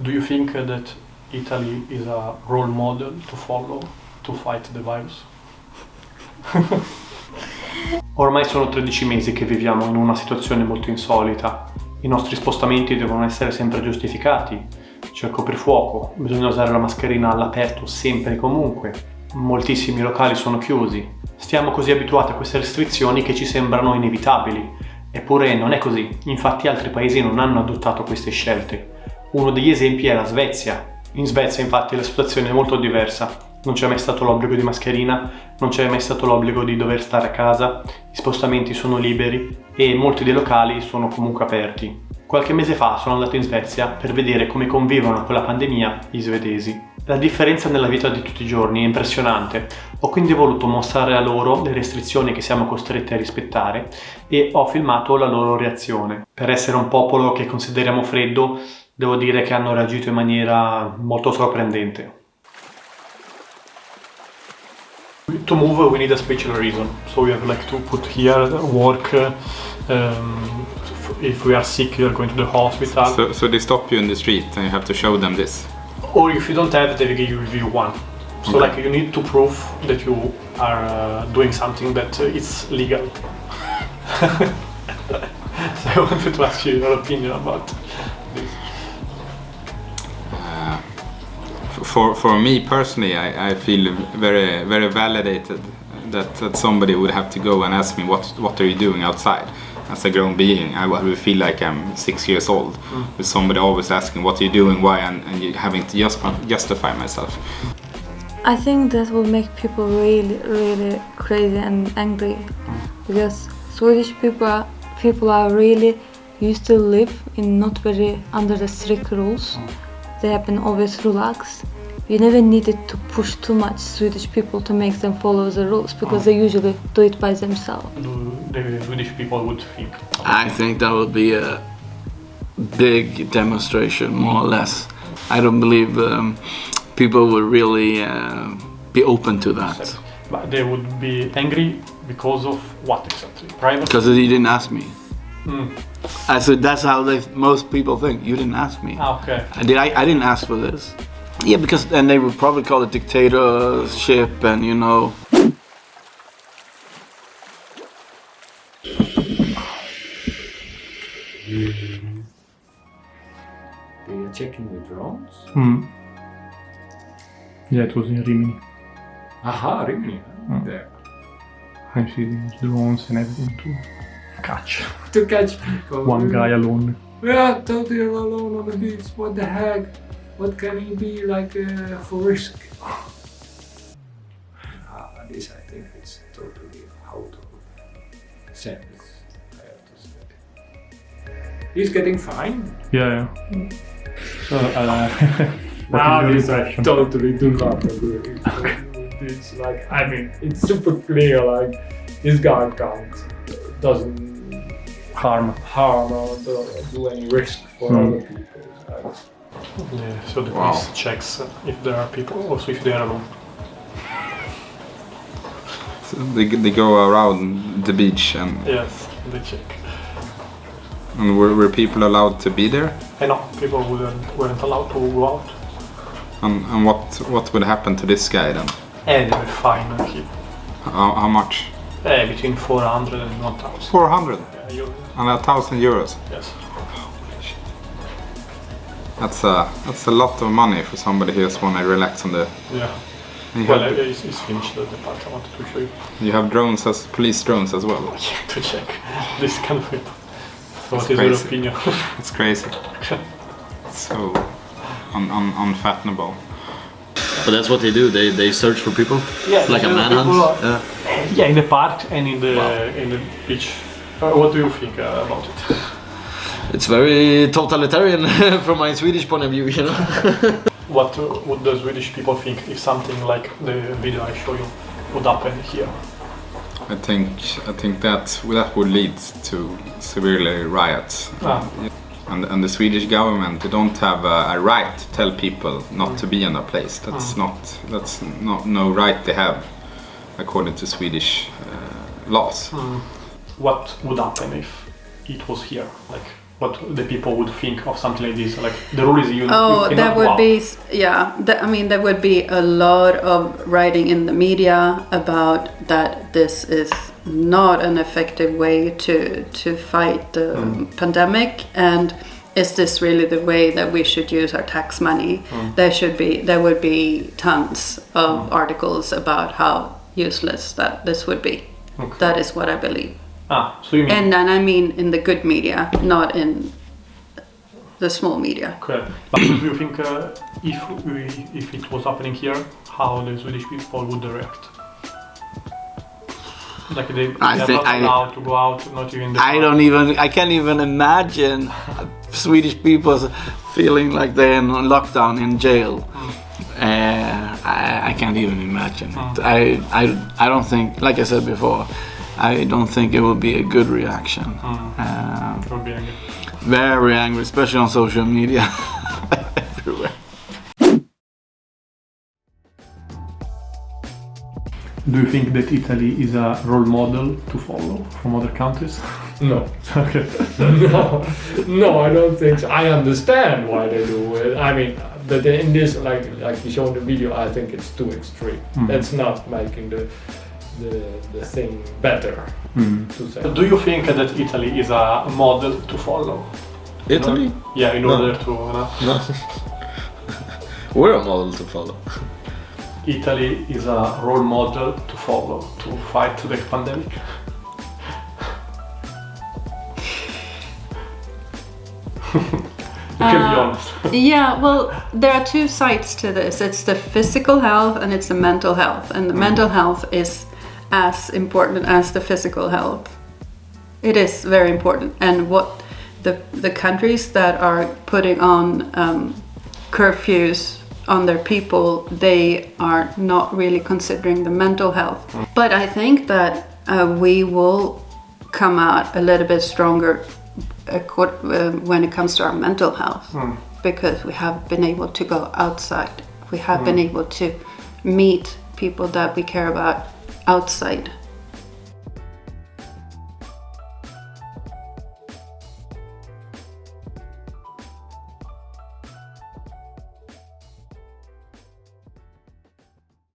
Do you think that Italy is a role model to follow to fight the virus? Ormai sono 13 mesi che viviamo in una situazione molto insolita. I nostri spostamenti devono essere sempre giustificati. C'è il coprifuoco, bisogna usare la mascherina all'aperto sempre e comunque. Moltissimi locali sono chiusi. Stiamo così abituati a queste restrizioni che ci sembrano inevitabili. Eppure non è così, infatti altri paesi non hanno adottato queste scelte. Uno degli esempi è la Svezia. In Svezia infatti la situazione è molto diversa. Non c'è mai stato l'obbligo di mascherina, non c'è mai stato l'obbligo di dover stare a casa, i spostamenti sono liberi e molti dei locali sono comunque aperti. Qualche mese fa sono andato in Svezia per vedere come convivono con la pandemia gli svedesi. La differenza nella vita di tutti i giorni è impressionante, ho quindi voluto mostrare a loro le restrizioni che siamo costretti a rispettare e ho filmato la loro reazione. Per essere un popolo che consideriamo freddo, devo dire che hanno reagito in maniera molto sorprendente. To move we need a special reason, so we have like to put here work, um, if we are sick we are going to the hospital, So, so they stop you in the street and you have to show them this. or if you don't have they give you one. So Okay. like you need to prove that you are uh, doing something that uh, is legal. so I wanted to ask you your opinion about For, for me personally, I, I feel very very validated that, that somebody would have to go and ask me what what are you doing outside. As a grown being, I would feel like I'm six years old mm. with somebody always asking what are you doing, why, and, and you having to just justify myself. I think that will make people really, really crazy and angry because Swedish people are, people are really used to live in not very under the strict rules. They have been always relaxed. You never needed to push too much Swedish people to make them follow the rules because they usually do it by themselves. Do the Swedish people would think? I think that would be a big demonstration, more or less. I don't believe um, people would really uh, be open to that But they would be angry because of what exactly? Privacy? because you didn't ask me. Mm. I said that's how they, most people think. You didn't ask me. Ah, okay. I did. I, I didn't ask for this. Yeah, because then they would probably call it dictatorship, and you know. They are checking the drones. Hmm. Yeah, it was in Rimini. Aha, Rimini. Mm. There. I see these drones and everything to catch To catch people. one guy alone. We are totally alone on the beach. What the heck? What can he be like uh, for risk? Ah, this I think is totally out of sense. I have to say. He's getting fine. Yeah, yeah. So, uh, Now this I totally do not agree. It's like I mean, it's super clear. Like this guy can't doesn't Harm. harm or do, do any risk for Hmm. other people. Like, Yeah, so the Wow. police checks uh, if there are people, also if they are alone. So they, they go around the beach and, Yes, they check. and were, were people allowed to be there? I know people weren't, weren't allowed to go out. And, and what what would happen to this guy then? And they were fine. uh, He, How, how much? uh, between 400 and 1000. 400 Yeah, and a thousand euros. Yes. That's a that's a lot of money for somebody who just want to relax on the. Yeah. You Well, have, it's, it's finished the part I wanted to show you. you have drones as police drones as well. Yeah, to check this kind of people. So That's what is your opinion? It's crazy. So un, un, unfathomable. But that's what they do. They they search for people. Yeah, like a manhunt. Yeah. Yeah, in the park and in the in the beach. Uh, what do you think uh, about it? It's very totalitarian from my Swedish point of view, you know. What uh, would the Swedish people think if something like the video I show you would happen here? I think I think that that would lead to severely riots. Ah. And, and the Swedish government they don't have a, a right to tell people not to be in a place. That's not that's not no right they have according to Swedish uh, laws. What would happen if it was here? Like, what the people would think of something like this? Like the rule is you. Oh, you that would be yeah. That, I mean, there would be a lot of writing in the media about that. This is not an effective way to to fight the hmm. pandemic, and is this really the way that we should use our tax money? Hmm. There should be there would be tons of hmm. articles about how useless that this would be. Okay. That is what I believe, Ah, so you mean and then I mean in the good media, not in the small media. Okay. But do you think uh, if we, if it was happening here, how the Swedish people would react? Like they, I they're think not I- allowed to go out, not even. The I don't even. I can't even imagine Swedish people feeling like they're in lockdown in jail. Uh, I, I can't even imagine it. I, I, I don't think, like I said before, I don't think it will be a good reaction. Uh, It would be angry. very angry, especially on social media. Everywhere. Do you think that Italy is a role model to follow from other countries? No. okay. no, no, I don't think so. I understand why they do it. I mean, but in this, like like you showed in the video, I think it's too extreme. That's not making the the, the thing better. To say. Do you think that Italy is a model to follow? Italy? Yeah, in No. order to. You No. We're a model to follow. Italy is a role model to follow to fight the pandemic. you can be Uh, honest. Yeah, well, there are two sides to this. It's the physical health and it's the mental health. And the mental health is as important as the physical health. It is very important. And what the the countries that are putting on um, curfews on their people, they are not really considering the mental health. But I think that uh, we will come out a little bit stronger uh, when it comes to our mental health because we have been able to go outside. We have been able to meet people that we care about outside